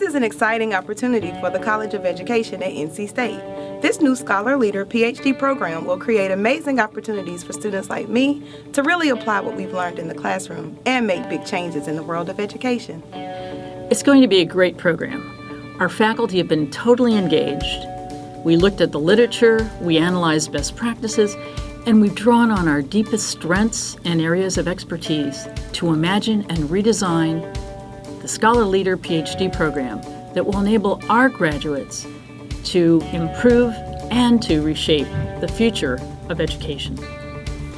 This is an exciting opportunity for the College of Education at NC State. This new Scholar Leader PhD program will create amazing opportunities for students like me to really apply what we've learned in the classroom and make big changes in the world of education. It's going to be a great program. Our faculty have been totally engaged. We looked at the literature, we analyzed best practices, and we've drawn on our deepest strengths and areas of expertise to imagine and redesign the Scholar Leader PhD program that will enable our graduates to improve and to reshape the future of education.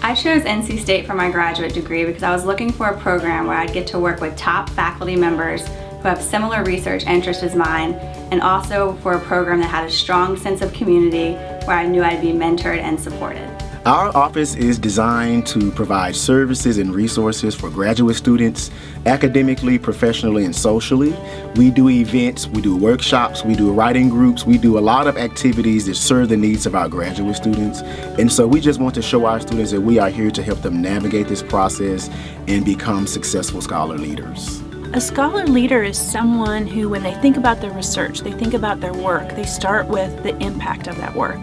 I chose NC State for my graduate degree because I was looking for a program where I'd get to work with top faculty members who have similar research interests as mine, and also for a program that had a strong sense of community where I knew I'd be mentored and supported. Our office is designed to provide services and resources for graduate students, academically, professionally, and socially. We do events, we do workshops, we do writing groups, we do a lot of activities that serve the needs of our graduate students. And so we just want to show our students that we are here to help them navigate this process and become successful scholar leaders. A scholar leader is someone who, when they think about their research, they think about their work, they start with the impact of that work.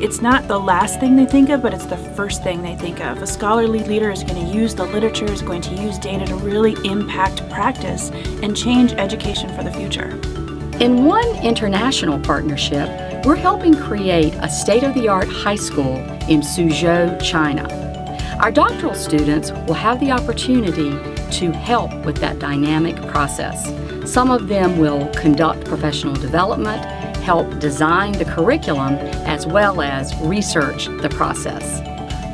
It's not the last thing they think of, but it's the first thing they think of. A scholarly leader is going to use the literature, is going to use data to really impact practice and change education for the future. In one international partnership, we're helping create a state-of-the-art high school in Suzhou, China. Our doctoral students will have the opportunity to help with that dynamic process. Some of them will conduct professional development, help design the curriculum, as well as research the process.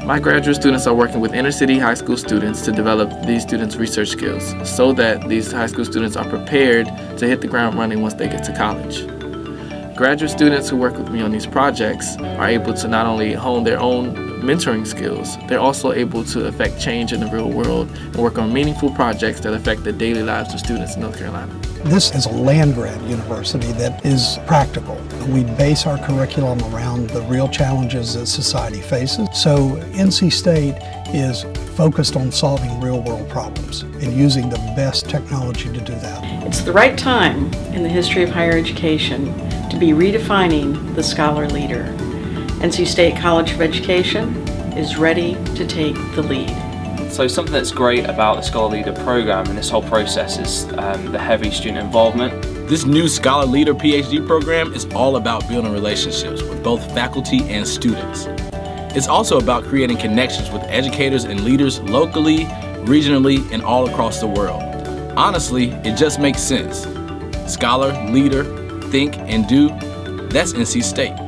My graduate students are working with inner city high school students to develop these students' research skills so that these high school students are prepared to hit the ground running once they get to college. Graduate students who work with me on these projects are able to not only hone their own mentoring skills, they're also able to affect change in the real world and work on meaningful projects that affect the daily lives of students in North Carolina. This is a land-grant university that is practical. We base our curriculum around the real challenges that society faces. So NC State is focused on solving real-world problems and using the best technology to do that. It's the right time in the history of higher education to be redefining the scholar leader. NC State College of Education is ready to take the lead. So something that's great about the Scholar Leader program and this whole process is um, the heavy student involvement. This new Scholar Leader PhD program is all about building relationships with both faculty and students. It's also about creating connections with educators and leaders locally, regionally, and all across the world. Honestly, it just makes sense. Scholar, leader, think, and do, that's NC State.